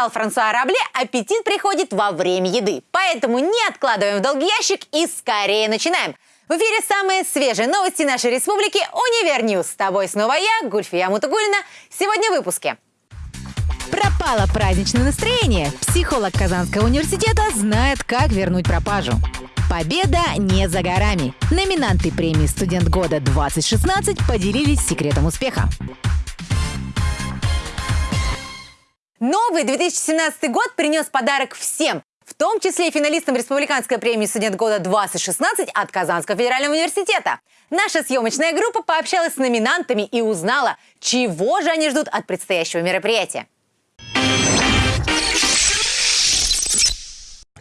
написал Франсуа Рабле, аппетит приходит во время еды. Поэтому не откладываем в долгий ящик и скорее начинаем. В эфире самые свежие новости нашей республики «UniverNews». С тобой снова я, Гульфия Мутугулина. Сегодня в выпуске. Пропало праздничное настроение. Психолог Казанского университета знает, как вернуть пропажу. Победа не за горами. Номинанты премии «Студент года 2016» поделились секретом успеха. Новый 2017 год принес подарок всем, в том числе и финалистам Республиканской премии «Студент года-2016» от Казанского федерального университета. Наша съемочная группа пообщалась с номинантами и узнала, чего же они ждут от предстоящего мероприятия.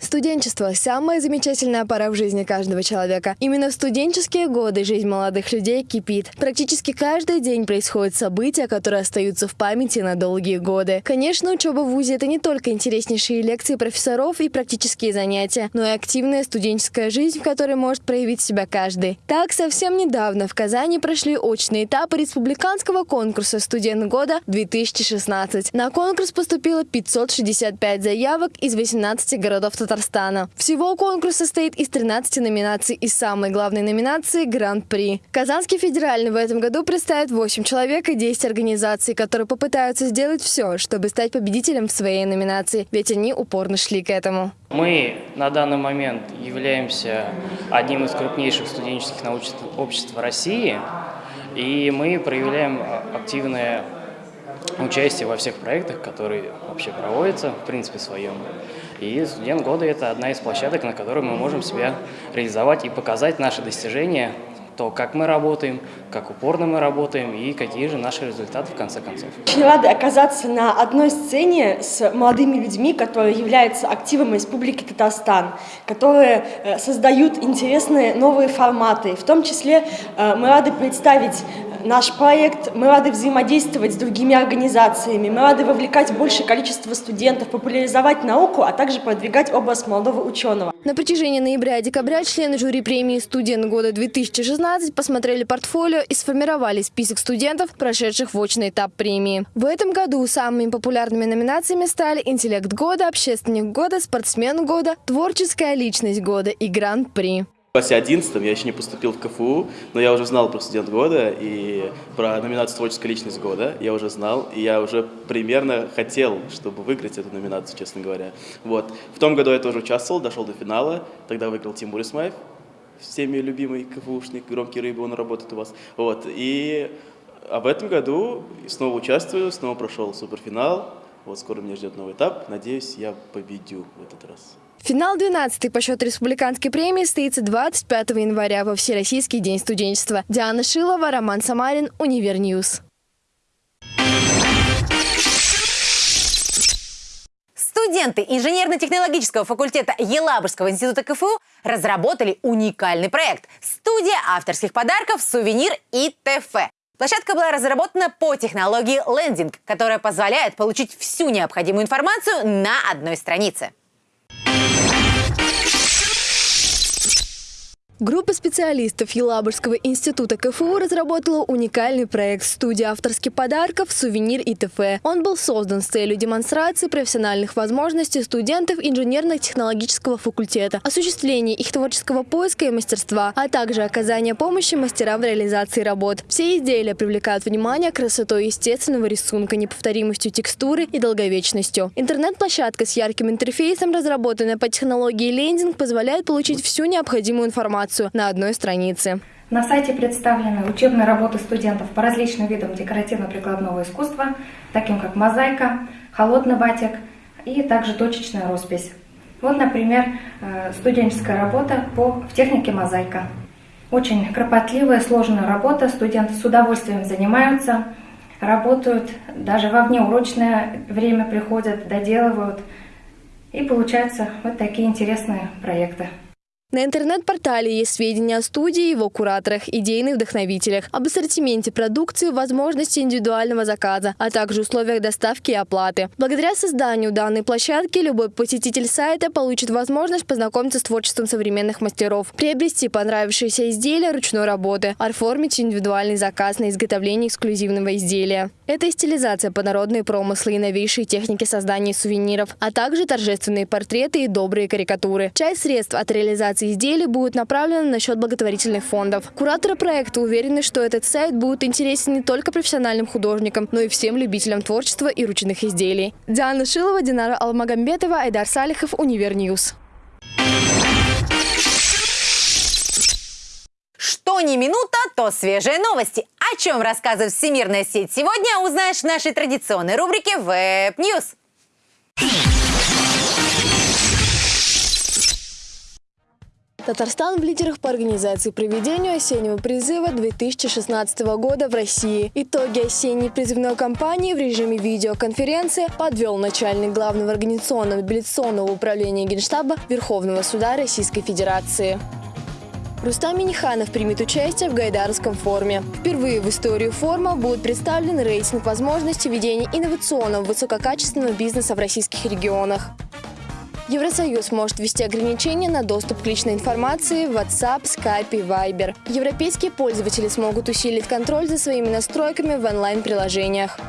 Студенчество – самая замечательная пора в жизни каждого человека. Именно в студенческие годы жизнь молодых людей кипит. Практически каждый день происходят события, которые остаются в памяти на долгие годы. Конечно, учеба в ВУЗе – это не только интереснейшие лекции профессоров и практические занятия, но и активная студенческая жизнь, в которой может проявить себя каждый. Так, совсем недавно в Казани прошли очные этапы республиканского конкурса «Студент года-2016». На конкурс поступило 565 заявок из 18 городов Татарстана. Татарстана. Всего конкурс состоит из 13 номинаций и самой главной номинации – Гран-при. Казанский федеральный в этом году представит 8 человек и 10 организаций, которые попытаются сделать все, чтобы стать победителем в своей номинации, ведь они упорно шли к этому. Мы на данный момент являемся одним из крупнейших студенческих научных обществ России, и мы проявляем активное участие во всех проектах, которые вообще проводятся, в принципе, своем. И студент года – это одна из площадок, на которой мы можем себя реализовать и показать наши достижения, то, как мы работаем, как упорно мы работаем и какие же наши результаты в конце концов. Очень рада оказаться на одной сцене с молодыми людьми, которые являются активом Республики Татарстан, которые э, создают интересные новые форматы. В том числе э, мы рады представить наш проект, мы рады взаимодействовать с другими организациями, мы рады вовлекать большее количество студентов, популяризовать науку, а также продвигать образ молодого ученого. На протяжении ноября и декабря члены жюри премии «Студент года 2016» посмотрели портфолио и сформировали список студентов, прошедших в очный этап премии. В этом году самыми популярными номинациями стали «Интеллект года», «Общественник года», «Спортсмен года», «Творческая личность года» и «Гран-при». В классе 11 я еще не поступил в КФУ, но я уже знал про студент года и про номинацию «Творческая личность года». Я уже знал, и я уже примерно хотел, чтобы выиграть эту номинацию, честно говоря. Вот. В том году я тоже участвовал, дошел до финала. Тогда выиграл Тимур Исмаев, всеми любимый КФУшник, громкий рыбы, он работает у вас. Вот. И а в этом году снова участвую, снова прошел суперфинал. Вот скоро меня ждет новый этап. Надеюсь, я победю в этот раз. Финал 12 по счету республиканской премии состоится 25 января во Всероссийский день студенчества. Диана Шилова, Роман Самарин, UniverNews. Студенты инженерно-технологического факультета Елабужского института КФУ разработали уникальный проект «Студия авторских подарков, сувенир ИТФ». Площадка была разработана по технологии лендинг, которая позволяет получить всю необходимую информацию на одной странице. Группа специалистов Елабужского института КФУ разработала уникальный проект «Студия авторских подарков, сувенир и т.ф». Он был создан с целью демонстрации профессиональных возможностей студентов инженерно-технологического факультета, осуществления их творческого поиска и мастерства, а также оказания помощи мастерам в реализации работ. Все изделия привлекают внимание красотой естественного рисунка, неповторимостью текстуры и долговечностью. Интернет-площадка с ярким интерфейсом, разработанная по технологии лендинг, позволяет получить всю необходимую информацию информацию на одной странице. На сайте представлены учебные работы студентов по различным видам декоративно-прикладного искусства, таким как мозаика, холодный батик и также точечная роспись. Вот, например, э, студенческая работа по, в технике мозаика. Очень кропотливая, сложная работа, студенты с удовольствием занимаются, работают, даже во внеурочное время приходят, доделывают. И получаются вот такие интересные проекты. На интернет-портале есть сведения о студии, его кураторах, идейных вдохновителях, об ассортименте продукции, возможности индивидуального заказа, а также условиях доставки и оплаты. Благодаря созданию данной площадки любой посетитель сайта получит возможность познакомиться с творчеством современных мастеров, приобрести понравившиеся изделия ручной работы, оформить индивидуальный заказ на изготовление эксклюзивного изделия. Это стилизация под народные промыслы и новейшие техники создания сувениров, а также торжественные портреты и добрые карикатуры. Часть средств от реализации изделий будет направлена на счет благотворительных фондов. Кураторы проекта уверены, что этот сайт будет интересен не только профессиональным художникам, но и всем любителям творчества и ручных изделий. Диана Шилова, Динара Алмагамбетова, Айдар Салихов, UniverNews. Что не минута, то свежие новости. О чем рассказывает всемирная сеть сегодня, узнаешь в нашей традиционной рубрике Web News. Татарстан в лидерах по организации и проведению осеннего призыва 2016 года в России. Итоги осенней призывной кампании в режиме видеоконференции подвел начальник главного организационно-мобилизационного управления Генштаба Вооруженных сил Российской Федерации. Рустам Миниханов примет участие в Гайдаровском форуме. Впервые в историю форума будет представлен рейтинг возможностей ведения инновационного высококачественного бизнеса в российских регионах. Евросоюз может ввести ограничения на доступ к личной информации в WhatsApp, Skype и Viber. Европейские пользователи смогут усилить контроль за своими настройками в онлайн-приложениях.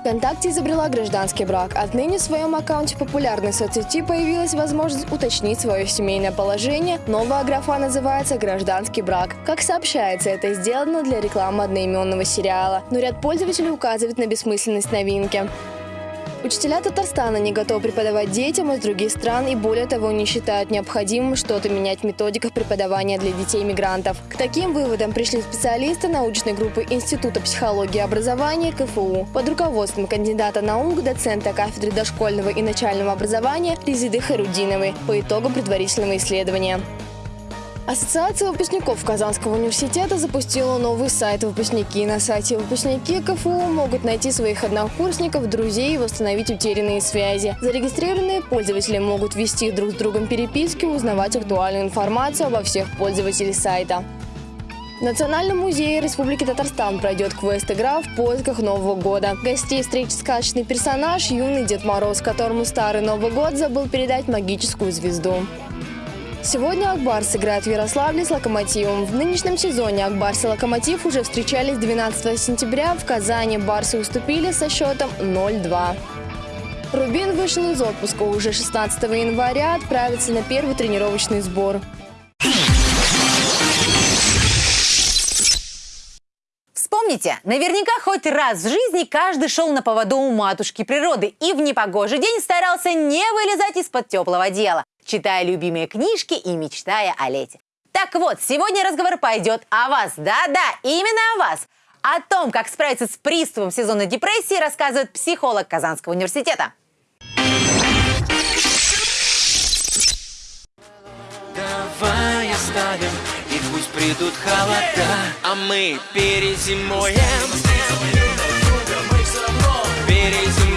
ВКонтакте изобрела гражданский брак. Отныне в своем аккаунте популярной соцсети появилась возможность уточнить свое семейное положение. Новая графа называется «Гражданский брак». Как сообщается, это сделано для рекламы одноименного сериала. Но ряд пользователей указывает на бессмысленность новинки. Учителя Татарстана не готовы преподавать детям из других стран и более того не считают необходимым что-то менять в методиках преподавания для детей-мигрантов. К таким выводам пришли специалисты научной группы Института психологии и образования КФУ под руководством кандидата наук, доцента кафедры дошкольного и начального образования Резиды Харудиновой по итогам предварительного исследования. Ассоциация выпускников Казанского университета запустила новый сайт «Выпускники». На сайте «Выпускники» КФУ могут найти своих однокурсников, друзей и восстановить утерянные связи. Зарегистрированные пользователи могут вести друг с другом переписки, узнавать актуальную информацию обо всех пользователей сайта. В Национальном музее Республики Татарстан пройдет квест-игра в поисках Нового года. Гостей встретит сказочный персонаж – юный Дед Мороз, которому старый Новый год забыл передать магическую звезду. Сегодня Акбар сыграет в Ярославле с «Локомотивом». В нынешнем сезоне Акбарс и «Локомотив» уже встречались 12 сентября. В Казани барсы уступили со счетом 0-2. Рубин вышел из отпуска уже 16 января, отправится на первый тренировочный сбор. Вспомните, наверняка хоть раз в жизни каждый шел на поводу у матушки природы и в непогожий день старался не вылезать из-под теплого дела читая любимые книжки и мечтая о лете. Так вот, сегодня разговор пойдет о вас. Да-да, именно о вас. О том, как справиться с приступом сезонной депрессии, рассказывает психолог Казанского университета. Давай оставим, и пусть придут холода, а мы перезимуем. Перезимуем.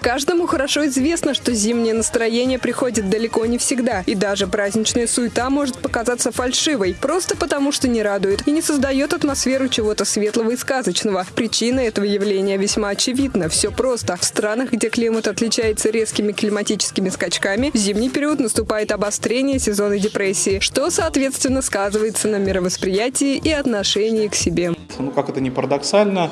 Каждому хорошо известно, что зимнее настроение приходит далеко не всегда, и даже праздничная суета может показаться фальшивой, просто потому что не радует и не создает атмосферу чего-то светлого и сказочного. Причина этого явления весьма очевидна. Все просто. В странах, где климат отличается резкими климатическими скачками, в зимний период наступает обострение сезона депрессии, что, соответственно, сказывается на мировосприятии и отношении к себе. Ну, как это не парадоксально,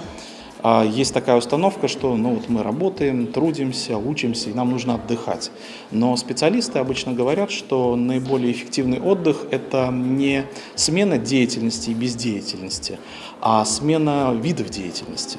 а есть такая установка, что ну, вот мы работаем, трудимся, учимся, и нам нужно отдыхать. Но специалисты обычно говорят, что наиболее эффективный отдых – это не смена деятельности и бездеятельности, а смена видов деятельности.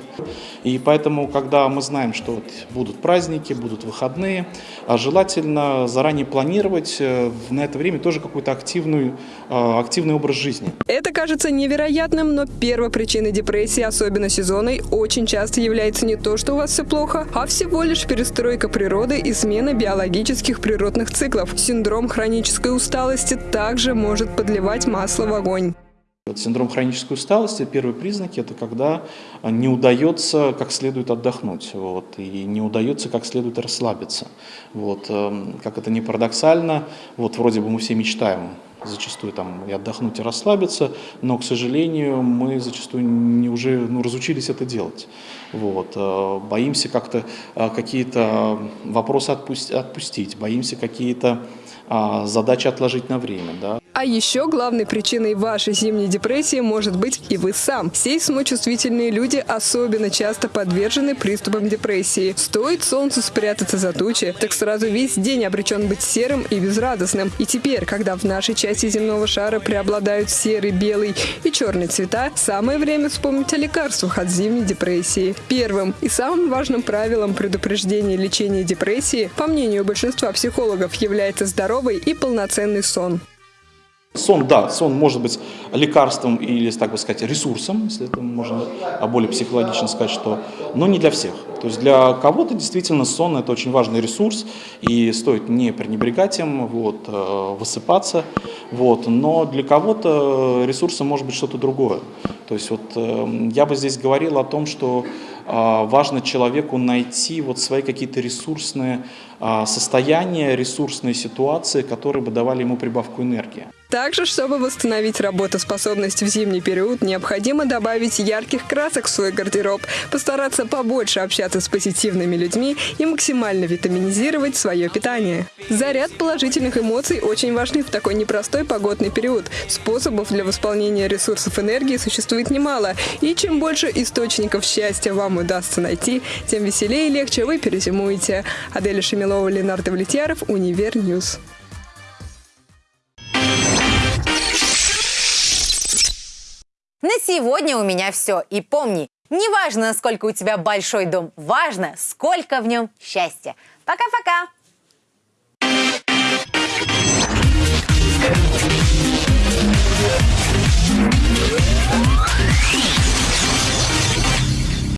И поэтому, когда мы знаем, что вот будут праздники, будут выходные, а желательно заранее планировать э, на это время тоже какой-то активный, э, активный образ жизни. Это кажется невероятным, но первой причиной депрессии, особенно сезонной, очень часто является не то, что у вас все плохо, а всего лишь перестройка природы и смена биологических природных циклов. Синдром хронической усталости также может подливать масло в огонь. Вот синдром хронической усталости, первые признаки – это когда не удается как следует отдохнуть, вот, и не удается как следует расслабиться. Вот, эм, как это не парадоксально, вот вроде бы мы все мечтаем зачастую там и отдохнуть, и расслабиться, но, к сожалению, мы зачастую не уже ну, разучились это делать. Вот. Э, боимся как-то э, какие-то вопросы отпустить, боимся какие-то а, задачи отложить на время. Да. А еще главной причиной вашей зимней депрессии может быть и вы сам. Сейсмочувствительные люди особенно часто подвержены приступам депрессии. Стоит солнцу спрятаться за тучи, так сразу весь день обречен быть серым и безрадостным. И теперь, когда в нашей части земного шара преобладают серый, белый и черный цвета, самое время вспомнить о лекарствах от зимней депрессии. Первым и самым важным правилом предупреждения лечения депрессии, по мнению большинства психологов, является здоровый и полноценный сон. Сон, да, сон может быть лекарством или, так бы сказать, ресурсом, если это можно более психологично сказать, что, но не для всех. То есть для кого-то действительно сон это очень важный ресурс, и стоит не пренебрегать им, вот, э, высыпаться, вот, но для кого-то ресурсом может быть что-то другое. То есть вот э, я бы здесь говорил о том, что а, важно человеку найти вот свои какие-то ресурсные а, состояния, ресурсные ситуации, которые бы давали ему прибавку энергии. Также, чтобы восстановить работоспособность в зимний период, необходимо добавить ярких красок в свой гардероб, постараться побольше общаться с позитивными людьми и максимально витаминизировать свое питание. Заряд положительных эмоций очень важны в такой непростой погодный период. Способов для восполнения ресурсов энергии существует немало, и чем больше источников счастья вам удастся найти, тем веселее и легче вы перезимуете. Аделя Шемилова, Ленар Довлетьяров, UniverNews. На сегодня у меня все. И помни, не важно, насколько у тебя большой дом, важно, сколько в нем счастья. Пока-пока!